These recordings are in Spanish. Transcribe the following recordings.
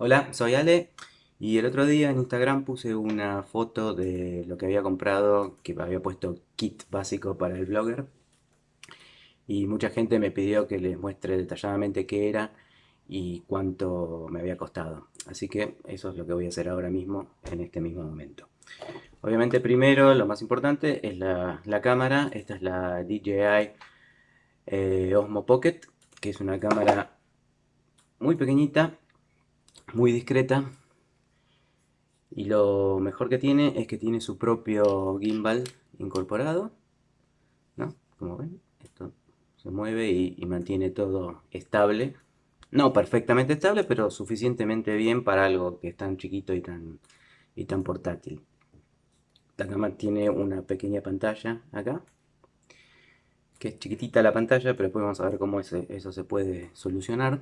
Hola, soy Ale y el otro día en Instagram puse una foto de lo que había comprado, que había puesto kit básico para el blogger y mucha gente me pidió que les muestre detalladamente qué era y cuánto me había costado. Así que eso es lo que voy a hacer ahora mismo, en este mismo momento. Obviamente primero, lo más importante es la, cámara. Esta es la DJI eh, Osmo Pocket, que es una cámara muy pequeñita muy discreta. Y lo mejor que tiene es que tiene su propio gimbal incorporado ¿no? como ven esto se mueve y, mantiene todo estable. No perfectamente estable pero suficientemente bien para algo que es tan chiquito y tan, y tan portátil. La cámara tiene una pequeña pantalla acá que es chiquitita la pantalla pero después vamos a ver cómo eso se puede solucionar.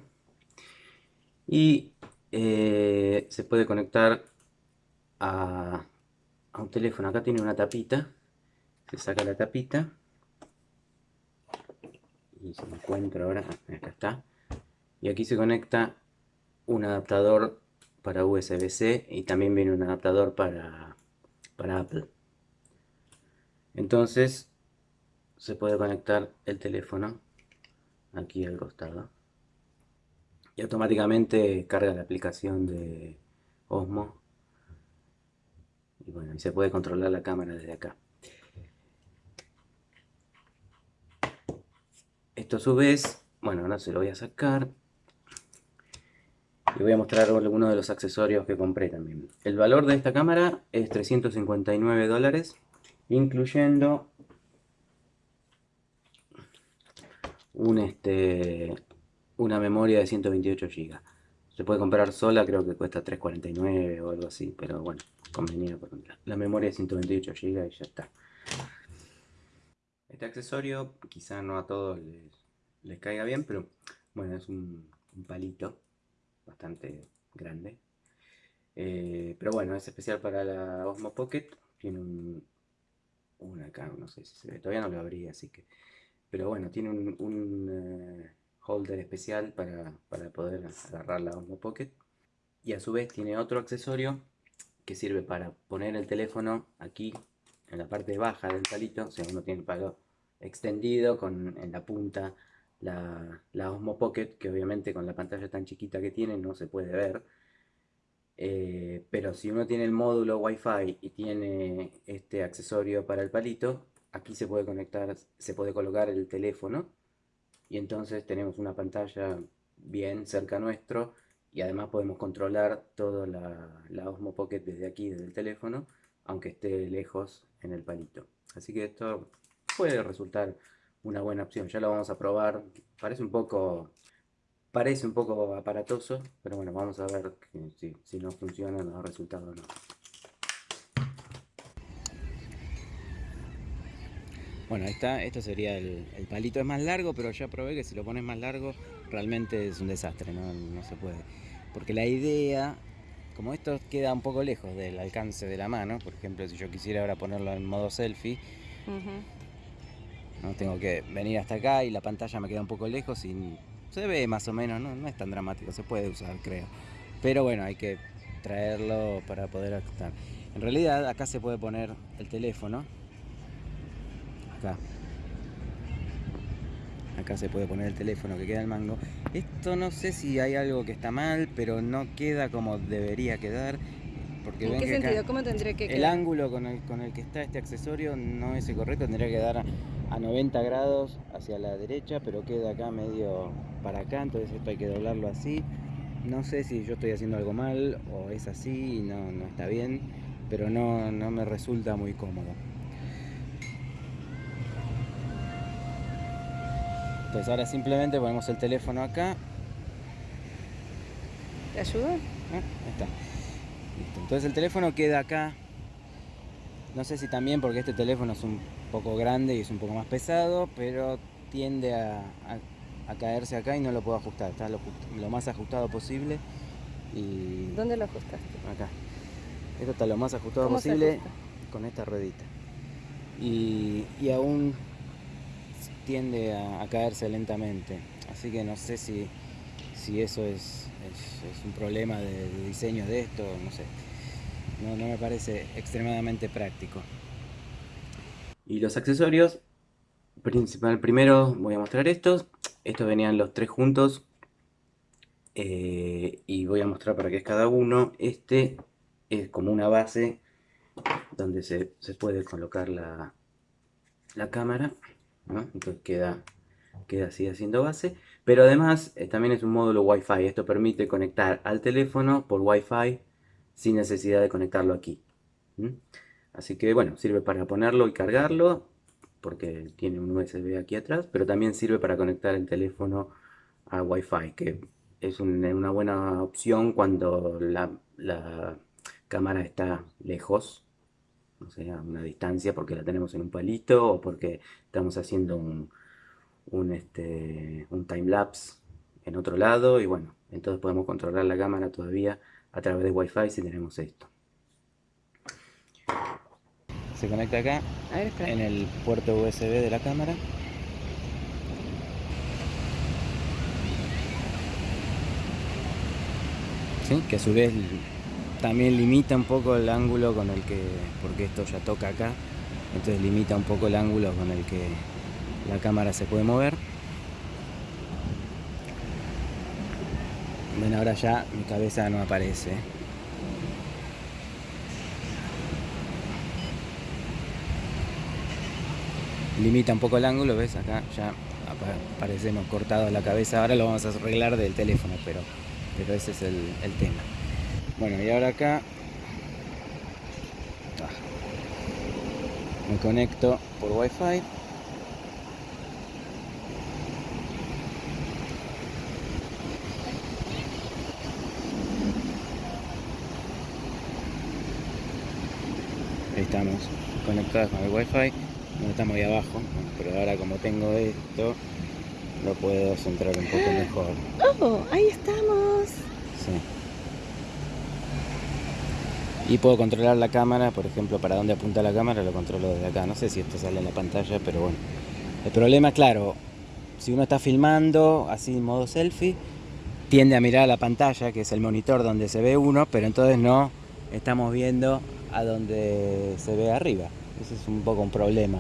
Y eh, se puede conectar a, un teléfono. Acá tiene una tapita. Se saca la tapita. Y se encuentra ahora. Acá está. Y aquí se conecta un adaptador para USB-C y también viene un adaptador para, para Apple. Entonces se puede conectar el teléfono aquí al costado y automáticamente carga la aplicación de Osmo. Y bueno, y se puede controlar la cámara desde acá. Esto a su vez, bueno, ahora se lo voy a sacar. Y voy a mostrar algunos de los accesorios que compré también. El valor de esta cámara es 359 dólares incluyendo un este una memoria de 128 GB. Se puede comprar sola, creo que cuesta 3.49 o algo así, pero bueno, convenido por la memoria de 128 GB y ya está. Este accesorio quizá no a todos les, caiga bien, pero bueno, es un, palito bastante grande. Eh, pero bueno, es especial para la Osmo Pocket. Tiene un, un acá, no sé si se ve, todavía no lo abrí, así que... Pero bueno, tiene un, eh, holder especial para, poder agarrar la Osmo Pocket. Y a su vez tiene otro accesorio que sirve para poner el teléfono aquí en la parte baja del palito. O sea, uno tiene el palo extendido con en la punta la, la Osmo Pocket, que obviamente con la pantalla tan chiquita que tiene no se puede ver. Eh, pero si uno tiene el módulo Wi-Fi y tiene este accesorio para el palito, aquí se puede conectar, se puede colocar el teléfono y entonces tenemos una pantalla bien cerca nuestro y además podemos controlar toda la, Osmo Pocket desde aquí, desde el teléfono, aunque esté lejos en el palito. Así que esto puede resultar una buena opción. Ya lo vamos a probar. Parece un poco parece un poco aparatoso, pero bueno, vamos a ver si, si no funciona, no da resultado o no. Bueno, está, esto sería el, palito, es más largo, pero ya probé que si lo pones más largo realmente es un desastre, no, se puede. Porque la idea, como esto queda un poco lejos del alcance de la mano, por ejemplo, si yo quisiera ahora ponerlo en modo selfie, no tengo que venir hasta acá y la pantalla me queda un poco lejos y se ve más o menos, no, no es tan dramático, se puede usar, creo. Pero bueno, hay que traerlo para poder ajustar. En realidad acá se puede poner el teléfono acá acá se puede poner el teléfono que queda el mango esto no sé si hay algo que está mal pero no queda como debería quedar porque ¿En qué sentido? ¿Cómo tendría que quedar? El ángulo con el, con el que está este accesorio no es el correcto, tendría que dar a 90 grados hacia la derecha, pero queda acá medio para acá, entonces esto hay que doblarlo así. No sé si yo estoy haciendo algo mal o es así y no, no está bien, pero no, no me resulta muy cómodo. Entonces ahora simplemente ponemos el teléfono acá. ¿Te ayuda? Ah, está. Entonces el teléfono queda acá. No sé si también porque este teléfono es un poco grande y es un poco más pesado, pero tiende a, caerse acá y no lo puedo ajustar. Está lo, más ajustado posible. Y ¿Dónde lo ajustaste? Acá. Esto está lo más ajustado posible con esta ruedita. Y, y aún tiende a, caerse lentamente. Así que no sé si, si eso es, un problema de, diseño de esto, no sé. No, me parece extremadamente práctico. Y los accesorios, principal primero voy a mostrar estos. Estos venían los tres juntos. Eh, y voy a mostrar para qué es cada uno. Este es como una base donde se, puede colocar la, la cámara. Entonces queda, queda así haciendo base. Pero además eh, también es un módulo Wi-Fi. Esto permite conectar al teléfono por Wi-Fi sin necesidad de conectarlo aquí. Así que bueno, sirve para ponerlo y cargarlo porque tiene un USB aquí atrás, pero también sirve para conectar el teléfono a Wi-Fi, que es una buena opción cuando la, cámara está lejos, o sea, a una distancia porque la tenemos en un palito o porque estamos haciendo un, un, este, un time-lapse en otro lado y bueno, entonces podemos controlar la cámara todavía a través de Wi-Fi si tenemos esto. Se conecta acá en el puerto USB de la cámara. ¿Sí? Que a su vez también limita un poco el ángulo con el que, porque esto ya toca acá, entonces limita un poco el ángulo con el que la cámara se puede mover. Ven, ahora ya mi cabeza no aparece. Limita un poco el ángulo, ¿ves? Acá ya aparecemos cortados la cabeza. Ahora lo vamos a arreglar del teléfono, pero, pero ese es el, el tema. Bueno, y ahora acá. Ah, me conecto por Wi-Fi. Ahí estamos conectados con el wifi. No estamos ahí abajo pero ahora como tengo esto lo puedo centrar un poco mejor. Oh ahí estamos. Sí y puedo controlar la cámara por ejemplo para dónde apunta la cámara lo controlo desde acá no sé si esto sale en la pantalla pero bueno el problema claro si uno está filmando así en modo selfie tiende a mirar a la pantalla que es el monitor donde se ve uno pero entonces no estamos viendo a donde se ve arriba. Ese es un poco un problema.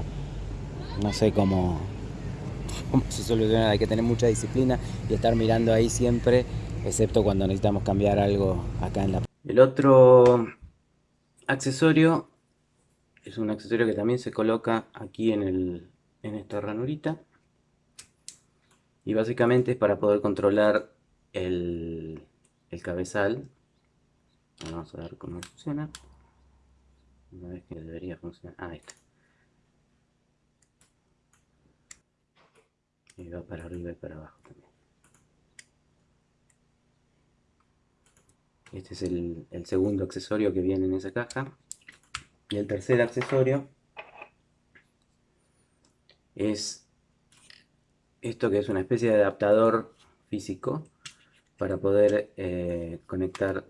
No sé cómo, cómo se soluciona. Hay que tener mucha disciplina y estar mirando ahí siempre, excepto cuando necesitamos cambiar algo acá en la... El otro accesorio es un accesorio que también se coloca aquí en, el, en esta ranurita. Y básicamente es para poder controlar el, el cabezal. Vamos a ver cómo funciona. Una vez que debería funcionar. Ah, ahí está. Y va para arriba y para abajo también. Este es el, segundo accesorio que viene en esa caja. Y el tercer accesorio es esto que es una especie de adaptador físico para poder eh, conectar,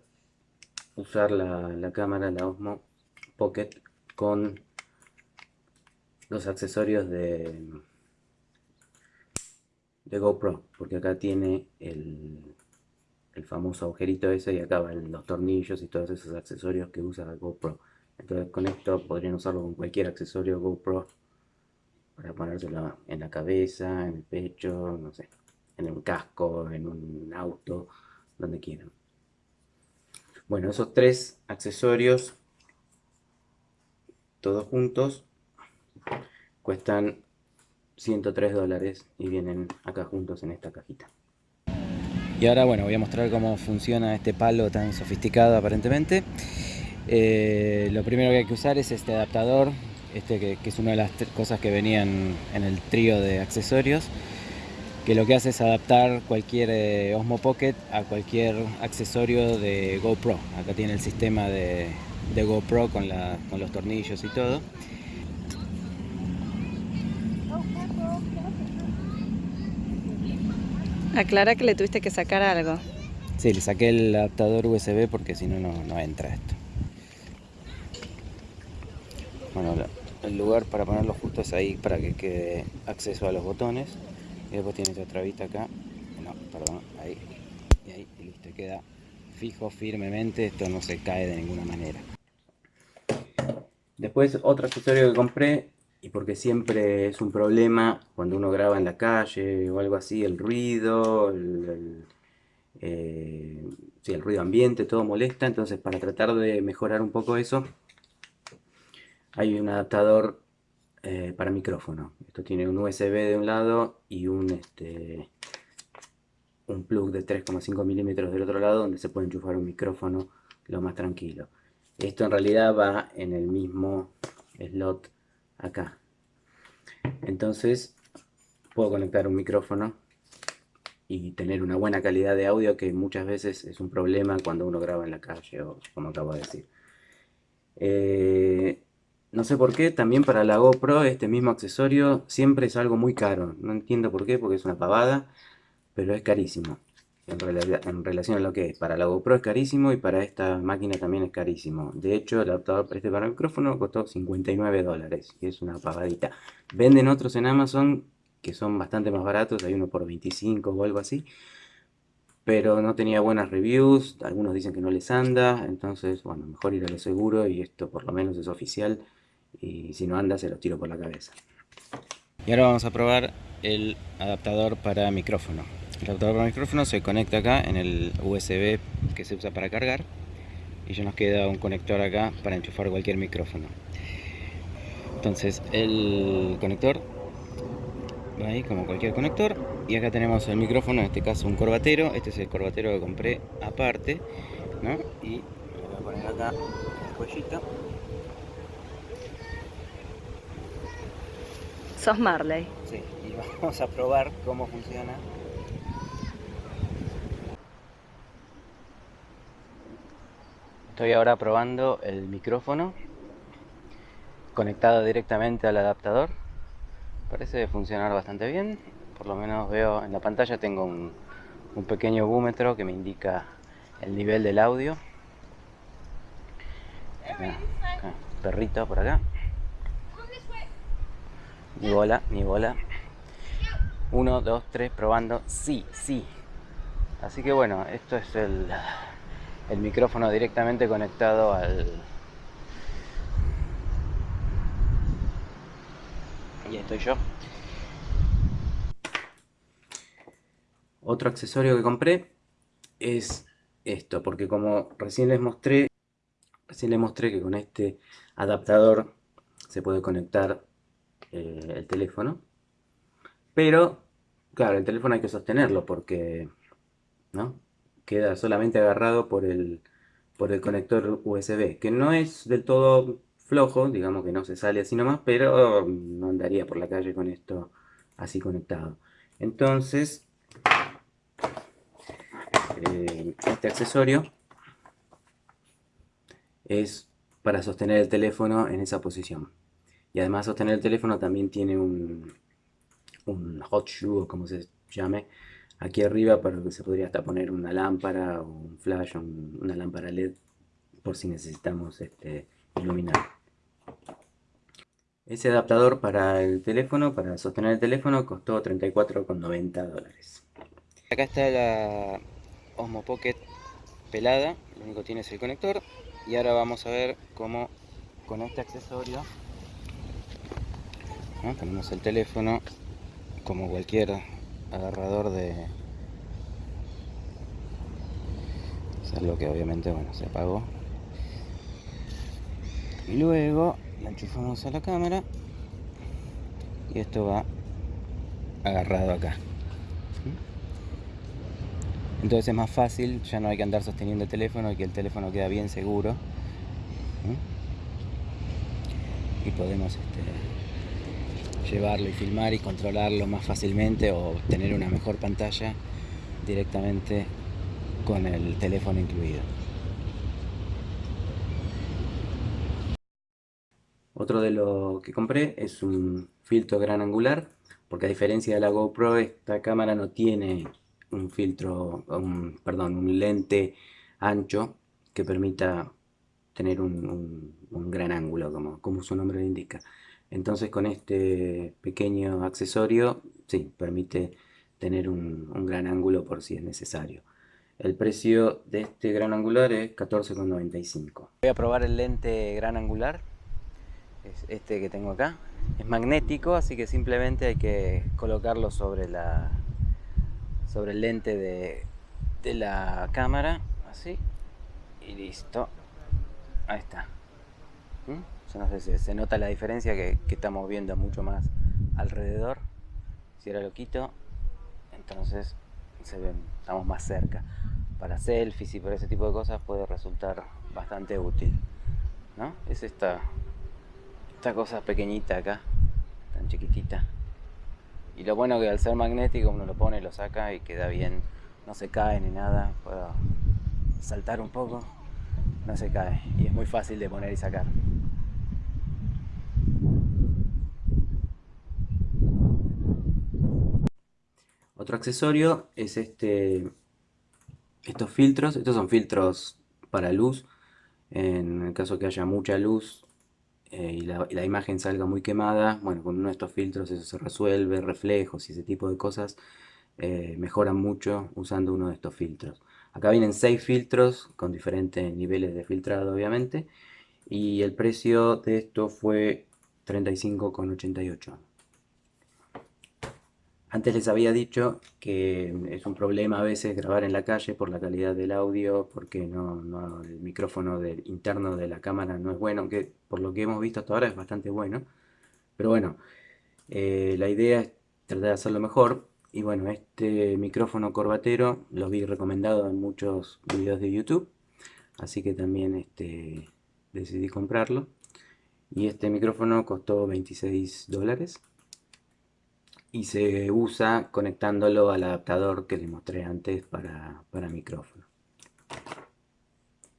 usar la, la cámara, la Osmo Pocket con los accesorios de, de GoPro, porque acá tiene el, el famoso agujerito ese y acá van los tornillos y todos esos accesorios que usa GoPro. Entonces con esto podrían usarlo con cualquier accesorio GoPro para ponérselo en la cabeza, en el pecho, no sé, en un casco, en un auto, donde quieran. Bueno, esos tres accesorios todos juntos cuestan 103 dólares y vienen acá juntos en esta cajita. Y ahora bueno, voy a mostrar cómo funciona este palo tan sofisticado aparentemente. Eh, lo primero que hay que usar es este adaptador, este que, es una de las cosas que venían en el trío de accesorios, que lo que hace es adaptar cualquier eh, Osmo Pocket a cualquier accesorio de GoPro. Acá tiene el sistema de, GoPro con los tornillos y todo. Aclara que le tuviste que sacar algo. Sí, le saqué el adaptador USB porque si no, no entra esto. Bueno, el lugar para ponerlo justo es ahí para que quede acceso a los botones. Y después tiene otra trabita acá. No, perdón, ahí. queda fijo firmemente, esto no se cae de ninguna manera. Después otro accesorio que compré, y porque siempre es un problema cuando uno graba en la calle o algo así, el ruido, el, eh, el ruido ambiente, todo molesta, entonces para tratar de mejorar un poco eso, hay un adaptador eh, para micrófono. Esto tiene un USB de un lado y un, este, un plug de 3,5 milímetros del otro lado donde se puede enchufar un micrófono lo más tranquilo. Esto en realidad va en el mismo slot acá. Entonces puedo conectar un micrófono y tener una buena calidad de audio que muchas veces es un problema cuando uno graba en la calle o como acabo de decir. Eh, no sé por qué, también para la GoPro este mismo accesorio siempre es algo muy caro. No entiendo por qué, porque es una pavada, pero es carísimo. En, relación a lo que es. Para la GoPro es carísimo y para esta máquina también es carísimo. De hecho, el adaptador para este para el micrófono costó 59 dólares, y es una pavadita. Venden otros en Amazon que son bastante más baratos, hay uno por 25 o algo así. Pero no tenía buenas reviews, algunos dicen que no les anda, entonces, bueno, mejor ir a lo seguro y esto por lo menos es oficial y si no anda se los tiro por la cabeza. Y ahora vamos a probar el adaptador para micrófono. El adaptador para micrófono se conecta acá en el USB que se usa para cargar y ya nos queda un conector acá para enchufar cualquier micrófono. Entonces el conector va ahí como cualquier conector y acá tenemos el micrófono, en este caso un corbatero, este es el corbatero que compré aparte y lo voy a poner acá el cuellito Sos Marley. Sí, y vamos a probar cómo funciona. Estoy ahora probando el micrófono conectado directamente al adaptador. Parece funcionar bastante bien. Por lo menos veo en la pantalla tengo un, pequeño búmetro que me indica el nivel del audio. perrito por acá. Ni bola, ni bola. Uno, dos, tres, probando. Sí, sí. Así que bueno, esto es el, el micrófono directamente conectado al... Y estoy yo. Otro accesorio que compré es esto, porque como recién les mostré, recién les mostré que con este adaptador se puede conectar eh, el teléfono. Pero, claro, el teléfono hay que sostenerlo porque ¿no? Queda solamente agarrado por el, por el conector USB, que no es del todo flojo, digamos que no se sale así nomás, pero no andaría por la calle con esto así conectado. Entonces, eh, este accesorio es para sostener el teléfono en esa posición. Y además sostener el teléfono también tiene un, un hot shoe o como se llame aquí arriba para que se podría hasta poner una lámpara o un flash o una lámpara LED por si necesitamos este, iluminar. Ese adaptador para el teléfono, para sostener el teléfono, costó 34,90 dólares. Acá está la Osmo Pocket pelada, lo único que tiene es el conector. Y ahora vamos a ver cómo con este accesorio tenemos el teléfono como cualquier agarrador de es algo que obviamente bueno se apagó. Y luego la enchufamos a la cámara y esto va agarrado acá. Entonces es más fácil ya no hay que andar sosteniendo el teléfono y que el teléfono queda bien seguro y podemos este, llevarlo y filmar y controlarlo más fácilmente o tener una mejor pantalla directamente con el teléfono incluido. Otro de lo que compré es un filtro gran angular, porque a diferencia de la GoPro, esta cámara no tiene un filtro, perdón, un lente ancho que permita tener un, gran ángulo, como, como su nombre lo indica. Entonces con este pequeño accesorio, sí, permite tener un, gran ángulo por si es necesario. El precio de este gran angular es 14,95. Voy a probar el lente gran angular. Es este que tengo acá. Es magnético, así que simplemente hay que colocarlo sobre la sobre el lente de, de la cámara, así. Y listo. Ahí está. ¿Mm? No sé si se nota la diferencia que, estamos viendo mucho más alrededor. Si ahora lo quito, entonces estamos más cerca. Para selfies y para ese tipo de cosas puede resultar bastante útil. ¿no? Es esta, esta cosa pequeñita acá, tan chiquitita. Y lo bueno que al ser magnético uno lo pone, lo saca y queda bien, no se cae ni nada. Puedo saltar un poco, no se cae y es muy fácil de poner y sacar. Otro accesorio es este, estos filtros. Estos son filtros para luz. En el caso que haya mucha luz eh, y, la, imagen salga muy quemada, bueno, con uno de estos filtros eso se resuelve, reflejos y ese tipo de cosas eh, mejoran mucho usando uno de estos filtros. Acá vienen 6 filtros con diferentes niveles de filtrado obviamente y el precio de esto fue 35,88. Antes les había dicho que es un problema a veces grabar en la calle por la calidad del audio, porque no, el micrófono interno de la cámara no es bueno, aunque por lo que hemos visto hasta ahora es bastante bueno. Pero bueno, eh, la idea es tratar de hacerlo mejor. Y bueno, este micrófono corbatero lo vi recomendado en muchos videos de YouTube, así que también este, decidí comprarlo. Y este micrófono costó 26 dólares y se usa conectándolo al adaptador que les mostré antes para, micrófono.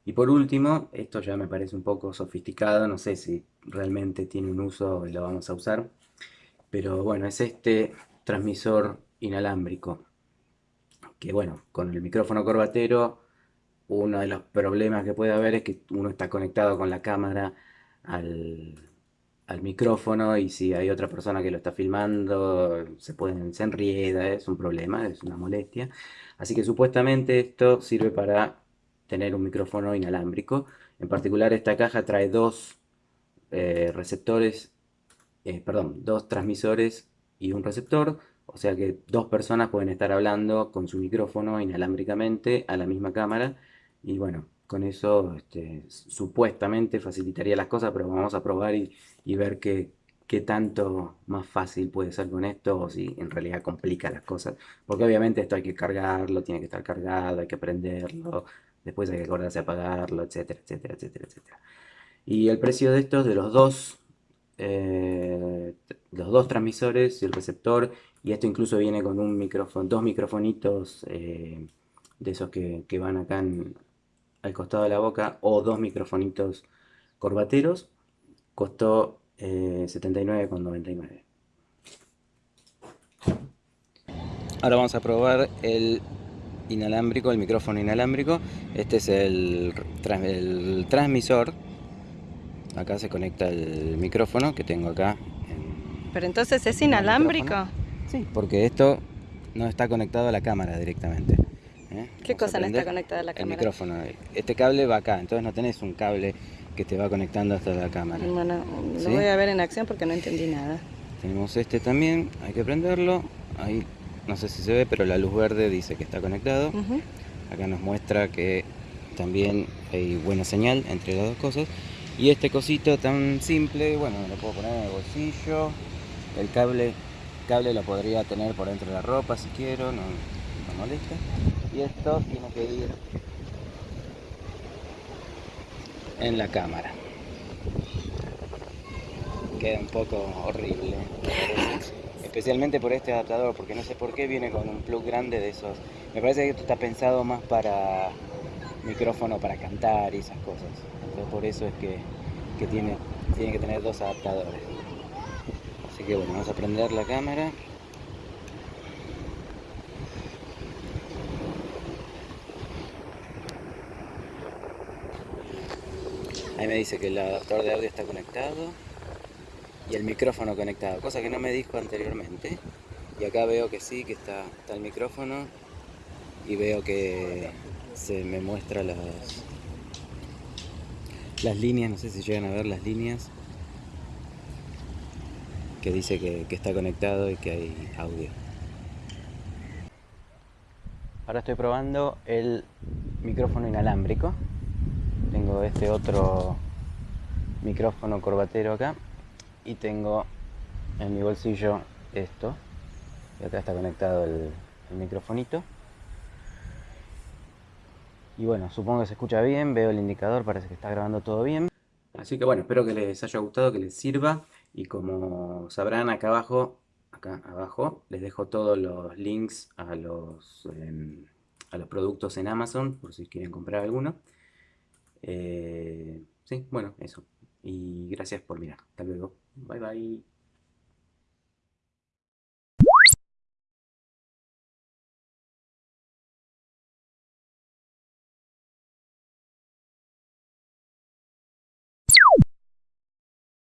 Y por último, esto ya me parece un poco sofisticado, no sé si realmente tiene un uso y lo vamos a usar, pero bueno, es este transmisor inalámbrico, que bueno, con el micrófono corbatero, uno de los problemas que puede haber es que uno está conectado con la cámara al, al micrófono y si hay otra persona que lo está filmando, se, pueden, se enrieda, es un problema, es una molestia. Así que supuestamente esto sirve para tener un micrófono inalámbrico. En particular esta caja trae dos eh, receptores, eh, perdón, dos transmisores y un receptor. O sea que dos personas pueden estar hablando con su micrófono inalámbricamente a la misma cámara. Y bueno, con eso este, supuestamente facilitaría las cosas, pero vamos a probar y, ver qué, tanto más fácil puede ser con esto o si en realidad complica las cosas. Porque obviamente esto hay que cargarlo, tiene que estar cargado, hay que prenderlo, después hay que acordarse a apagarlo, etcétera, etcétera, etcétera, etcétera. Y el precio de estos, de los dos, eh, los dos transmisores y el receptor, y esto incluso viene con un micrófono, dos microfonitos eh, de esos que, que van acá en, al costado de la boca o dos microfonitos corbateros costó 79,99 eh, ahora vamos a probar el inalámbrico, el micrófono inalámbrico. Este es el, el transmisor. Acá se conecta el micrófono que tengo acá pero entonces es inalámbrico sí, porque esto no está conectado a la cámara directamente ¿eh? ¿Qué cosa no está conectada a la cámara? El micrófono. Este cable va acá, entonces no tenés un cable que te va conectando hasta la cámara. Bueno, lo voy a ver en acción porque no entendí nada. Tenemos este también, hay que prenderlo. Ahí no sé si se ve, pero la luz verde dice que está conectado. Acá nos muestra que también hay buena señal entre las dos cosas. Y este cosito tan simple, bueno, lo puedo poner en el bolsillo. El cable, cable lo podría tener por dentro de la ropa si quiero, no, no molesta y esto tiene que ir en la cámara. Queda un poco horrible especialmente por este adaptador porque no sé por qué viene con un plug grande de esos. Me parece que esto está pensado más para micrófono para cantar y esas cosas. Entonces por eso es que, que tiene, tiene que tener dos adaptadores. Así que bueno vamos a prender la cámara Ahí me dice que el adaptador de audio está conectado y el micrófono conectado, cosa que no me dijo anteriormente. Y acá veo que sí, que está, el micrófono y veo que se me muestra las, las líneas, no sé si llegan a ver las líneas, que dice que está conectado y que hay audio. Ahora estoy probando el micrófono inalámbrico. Tengo este otro micrófono corbatero acá y tengo en mi bolsillo esto y acá está conectado el, el microfonito y bueno, supongo que se escucha bien, veo el indicador, parece que está grabando todo bien. Así que bueno, espero que les haya gustado, que les sirva. Y como sabrán acá abajo, acá abajo, les dejo todos los links a los, em, a los productos en Amazon, por si quieren comprar alguno. Eh, sí, bueno, eso. Y gracias por mirar. Hasta luego. Bye bye.